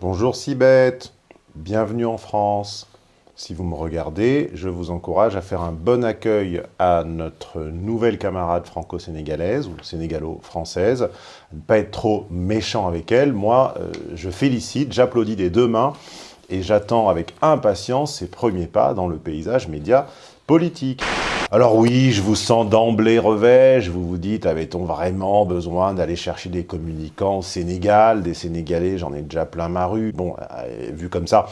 Bonjour Sibeth, bienvenue en France. Si vous me regardez, je vous encourage à faire un bon accueil à notre nouvelle camarade franco-sénégalaise ou sénégalo-française, ne pas être trop méchant avec elle. Moi, euh, je félicite, j'applaudis des deux mains et j'attends avec impatience ses premiers pas dans le paysage média politique. Alors oui, je vous sens d'emblée revêche, vous vous dites, avait-on vraiment besoin d'aller chercher des communicants au Sénégal, des Sénégalais, j'en ai déjà plein ma rue, bon, euh, vu comme ça.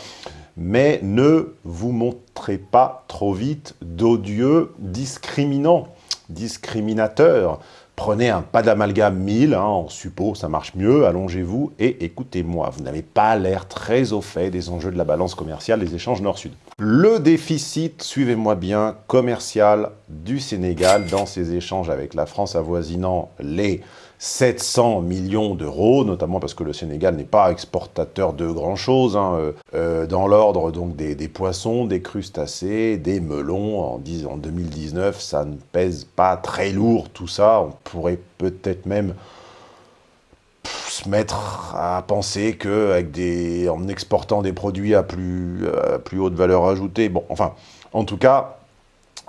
Mais ne vous montrez pas trop vite d'odieux discriminants, discriminateurs. Prenez un pas d'amalgame 1000, hein, en suppos, ça marche mieux, allongez-vous et écoutez-moi. Vous n'avez pas l'air très au fait des enjeux de la balance commerciale des échanges nord-sud. Le déficit, suivez-moi bien, commercial du Sénégal dans ses échanges avec la France avoisinant les 700 millions d'euros, notamment parce que le Sénégal n'est pas exportateur de grand-chose, hein, euh, euh, dans l'ordre des, poissons, des crustacés, des melons. En 2019, ça ne pèse pas très lourd tout ça. On pourrait peut-être même mettre à penser que des, en exportant des produits à plus, à plus haute valeur ajoutée, bon, enfin, en tout cas,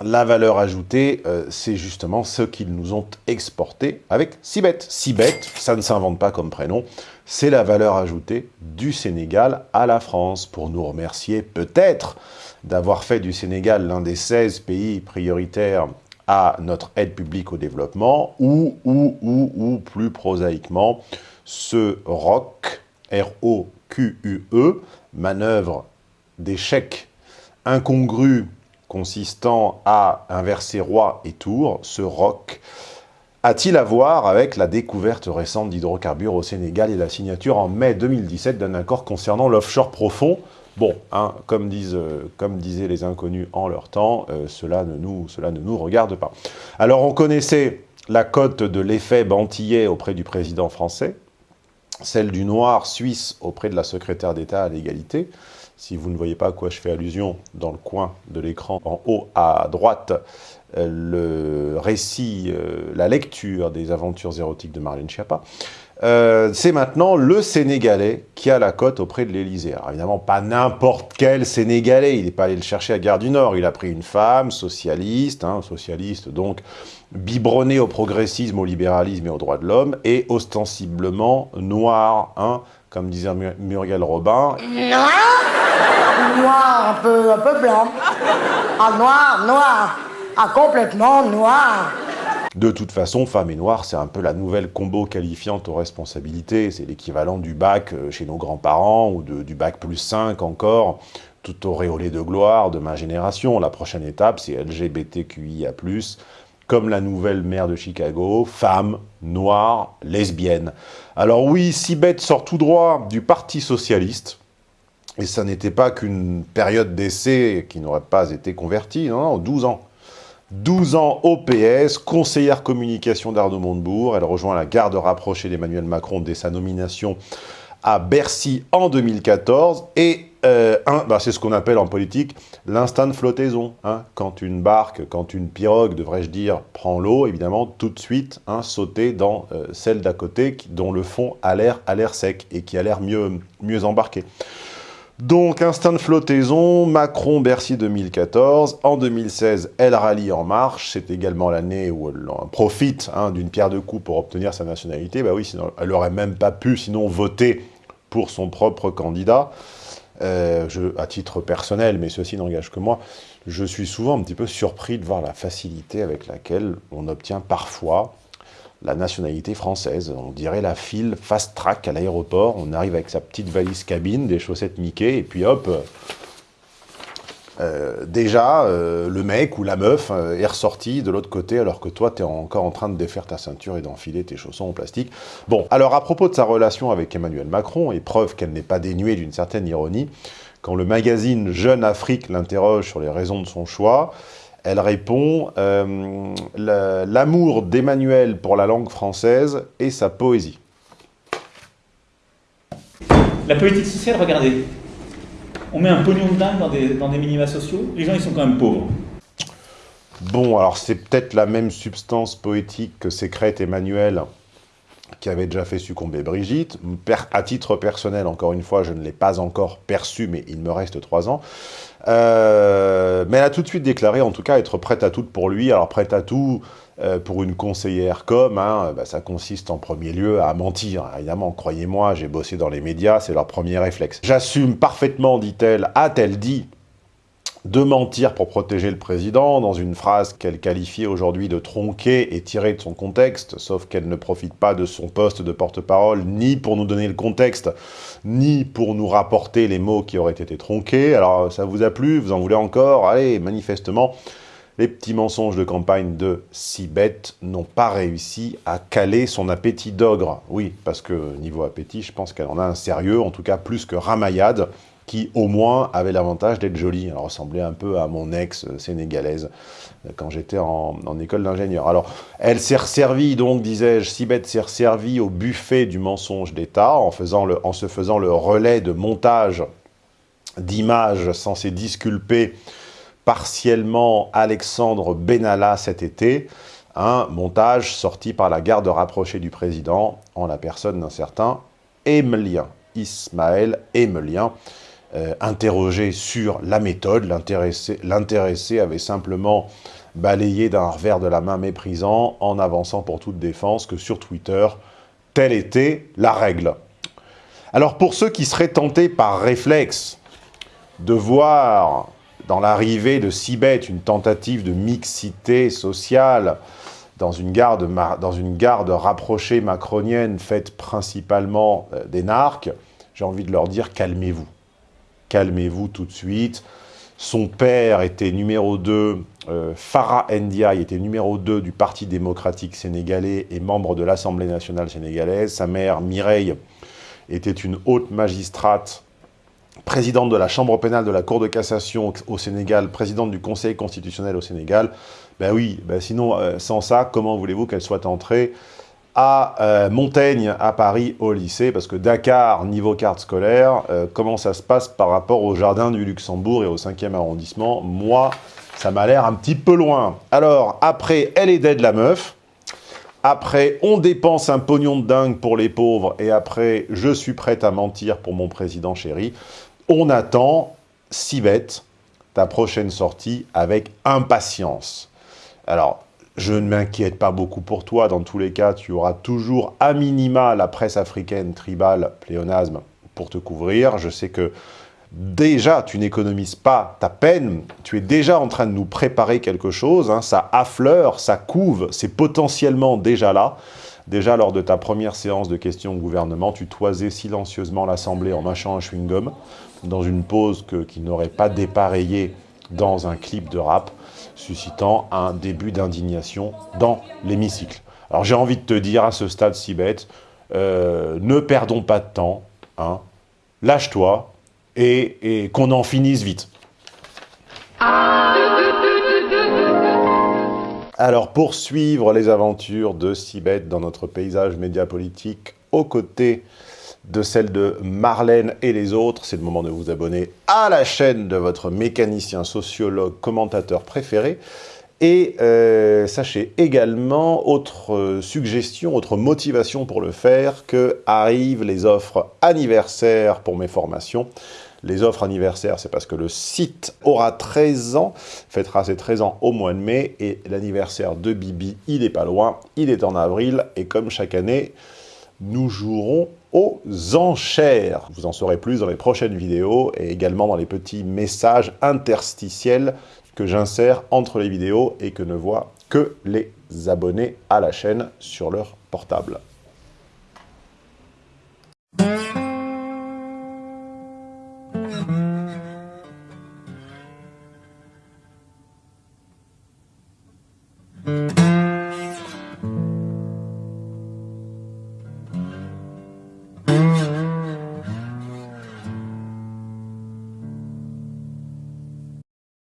la valeur ajoutée, euh, c'est justement ce qu'ils nous ont exporté avec Sibet. Sibet, ça ne s'invente pas comme prénom, c'est la valeur ajoutée du Sénégal à la France, pour nous remercier peut-être d'avoir fait du Sénégal l'un des 16 pays prioritaires à notre aide publique au développement, ou, ou, ou, ou plus prosaïquement, ce ROC, R-O-Q-U-E, manœuvre d'échec incongru consistant à inverser roi et tour, ce ROC, a-t-il à voir avec la découverte récente d'hydrocarbures au Sénégal et la signature en mai 2017 d'un accord concernant l'offshore profond? Bon, hein, euh, comme disaient les inconnus en leur temps, euh, cela, ne nous, cela ne nous regarde pas. Alors on connaissait la cote de l'effet Bantillet auprès du président français, celle du noir suisse auprès de la secrétaire d'État à l'égalité, si vous ne voyez pas à quoi je fais allusion, dans le coin de l'écran, en haut à droite, euh, le récit, euh, la lecture des aventures érotiques de Marlène Schiappa, euh, c'est maintenant le Sénégalais qui a la cote auprès de l'Élysée. Alors évidemment, pas n'importe quel Sénégalais, il n'est pas allé le chercher à Gare du Nord, il a pris une femme socialiste, hein, socialiste donc biberonnée au progressisme, au libéralisme et aux droits de l'homme, et ostensiblement noire, hein, comme disait Muriel Robin. Noir, un peu, un peu blanc. Ah, noir, noir. Ah, complètement noir. De toute façon, femme et noir, c'est un peu la nouvelle combo qualifiante aux responsabilités. C'est l'équivalent du bac euh, chez nos grands-parents, ou du bac plus 5 encore, tout auréolé de gloire de ma génération. La prochaine étape, c'est LGBTQIA+, comme la nouvelle maire de Chicago, femme, noire, lesbienne. Alors oui, Sibeth sort tout droit du Parti Socialiste, et ça n'était pas qu'une période d'essai qui n'aurait pas été convertie, non, non, 12 ans. 12 ans au PS, conseillère communication d'Arnaud Montebourg, elle rejoint la garde rapprochée d'Emmanuel Macron dès sa nomination à Bercy en 2014, et euh, bah, c'est ce qu'on appelle en politique l'instinct de flottaison. Hein. Quand une barque, quand une pirogue, devrais-je dire, prend l'eau, évidemment, tout de suite, hein, sauter dans euh, celle d'à côté, dont le fond a l'air sec et qui a l'air mieux, mieux embarqué. Donc, instinct de flottaison, Macron, Bercy 2014. En 2016, elle rallie En Marche. C'est également l'année où elle profite hein, d'une pierre de coups pour obtenir sa nationalité. Bah oui, sinon, elle n'aurait même pas pu, sinon, voter pour son propre candidat. Euh, à titre personnel, mais ceci n'engage que moi, je suis souvent un petit peu surpris de voir la facilité avec laquelle on obtient parfois la nationalité française. On dirait la file fast-track à l'aéroport, on arrive avec sa petite valise cabine, des chaussettes Mickey, et puis hop, euh, déjà, euh, le mec ou la meuf euh, est ressorti de l'autre côté alors que toi, tu es encore en train de défaire ta ceinture et d'enfiler tes chaussons en plastique. Bon, alors à propos de sa relation avec Emmanuel Macron, et preuve qu'elle n'est pas dénuée d'une certaine ironie, quand le magazine Jeune Afrique l'interroge sur les raisons de son choix, elle répond l'amour d'Emmanuel pour la langue française et sa poésie ». La politique sociale, regardez, on met un pognon de dingue dans des, dans des minima sociaux, les gens ils sont quand même pauvres. Bon, alors c'est peut-être la même substance poétique que sécrète Emmanuel qui avait déjà fait succomber Brigitte. À titre personnel, encore une fois, je ne l'ai pas encore perçu, mais il me reste trois ans. Euh, mais elle a tout de suite déclaré, en tout cas, être prête à tout pour lui. Alors, prête à tout euh, pour une conseillère comme, hein, bah, ça consiste en premier lieu à mentir. Évidemment, croyez-moi, j'ai bossé dans les médias, c'est leur premier réflexe. J'assume parfaitement, dit-elle, a-t-elle dit, de mentir pour protéger le président, dans une phrase qu'elle qualifie aujourd'hui de tronquée et tirée de son contexte, sauf qu'elle ne profite pas de son poste de porte-parole, ni pour nous donner le contexte, ni pour nous rapporter les mots qui auraient été tronqués. Alors, ça vous a plu? Vous en voulez encore? Allez, manifestement, les petits mensonges de campagne de Sibeth n'ont pas réussi à caler son appétit d'ogre. Oui, parce que niveau appétit, je pense qu'elle en a un sérieux, en tout cas plus que Ramayad, qui au moins avait l'avantage d'être jolie. Elle ressemblait un peu à mon ex sénégalaise euh, quand j'étais en, école d'ingénieur. Alors, elle s'est resservie, donc, disais-je, Sibeth s'est resservie au buffet du mensonge d'État en, en se faisant le relais de montage d'images censées disculper partiellement Alexandre Benalla cet été, un montage sorti par la garde rapprochée du président en la personne d'un certain Emelien, Ismaël Emelien, euh, interrogé sur la méthode, l'intéressé avait simplement balayé d'un revers de la main méprisant en avançant pour toute défense que sur Twitter, telle était la règle. Alors pour ceux qui seraient tentés par réflexe de voir dans l'arrivée de Sibet, une tentative de mixité sociale dans une garde, dans une garde rapprochée macronienne faite principalement euh, des narcs, j'ai envie de leur dire calmez-vous. Calmez-vous tout de suite. Son père était numéro 2, euh, Farah Ndiaye était numéro 2 du Parti démocratique sénégalais et membre de l'Assemblée nationale sénégalaise. Sa mère, Mireille, était une haute magistrate présidente de la Chambre pénale de la Cour de cassation au Sénégal, présidente du Conseil constitutionnel au Sénégal, ben oui, ben sinon, euh, sans ça, comment voulez-vous qu'elle soit entrée? À euh, Montaigne, à Paris, au lycée Parce que Dakar, niveau carte scolaire, euh, comment ça se passe par rapport au Jardin du Luxembourg et au 5e arrondissement? Moi, ça m'a l'air un petit peu loin. Alors, après, elle est dead, la meuf. Après, on dépense un pognon de dingue pour les pauvres. Et après, je suis prête à mentir pour mon président chéri. On attend, si bête, ta prochaine sortie avec impatience. Alors, je ne m'inquiète pas beaucoup pour toi. Dans tous les cas, tu auras toujours à minima la presse africaine, tribale, pléonasme pour te couvrir. Je sais que déjà, tu n'économises pas ta peine. Tu es déjà en train de nous préparer quelque chose. Hein. Ça affleure, ça couve, c'est potentiellement déjà là. Déjà, lors de ta première séance de questions au gouvernement, tu toisais silencieusement l'Assemblée en mâchant un chewing-gum dans une pause qui n'aurait pas dépareillé dans un clip de rap, suscitant un début d'indignation dans l'hémicycle. Alors j'ai envie de te dire à ce stade si euh, ne perdons pas de temps, hein, lâche-toi et, qu'on en finisse vite. Alors, pour suivre les aventures de Sibeth dans notre paysage médiapolitique, aux côtés de celle de Marlène et les autres, c'est le moment de vous abonner à la chaîne de votre mécanicien, sociologue, commentateur préféré. Et euh, sachez également, autre suggestion, autre motivation pour le faire, que arrivent les offres anniversaires pour mes formations. Les offres anniversaires, c'est parce que le site aura 13 ans, fêtera ses 13 ans au mois de mai, et l'anniversaire de Bibi, il n'est pas loin, il est en avril, et comme chaque année, nous jouerons aux enchères. Vous en saurez plus dans les prochaines vidéos et également dans les petits messages interstitiels que j'insère entre les vidéos et que ne voient que les abonnés à la chaîne sur leur portable.